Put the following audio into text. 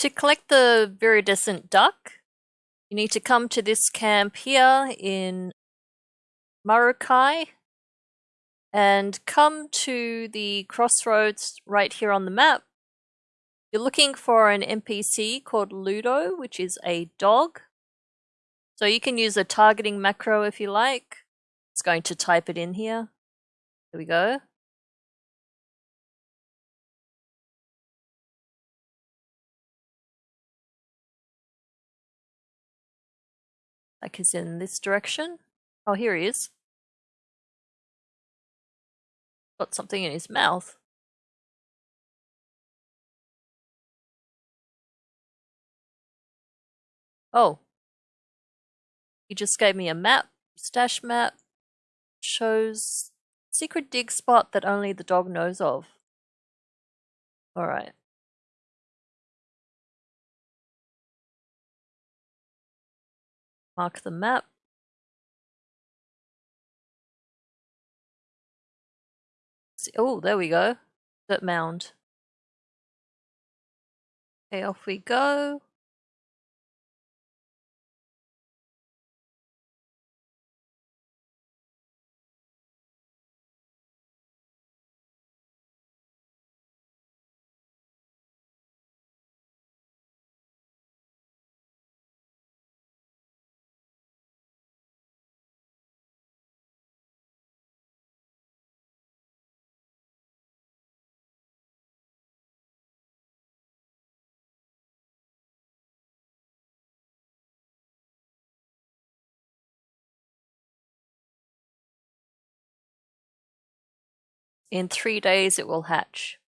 To collect the viridescent duck, you need to come to this camp here in Maruukai and come to the crossroads right here on the map. You're looking for an NPC called Ludo, which is a dog. So you can use a targeting macro if you like. It's going to type it in here. Here we go. Like he's in this direction. Oh, here he is. Got something in his mouth. Oh. He just gave me a map, stash map, shows secret dig spot that only the dog knows of. Alright. Mark the map. Oh, there we go. That mound. Okay, off we go. In three days it will hatch.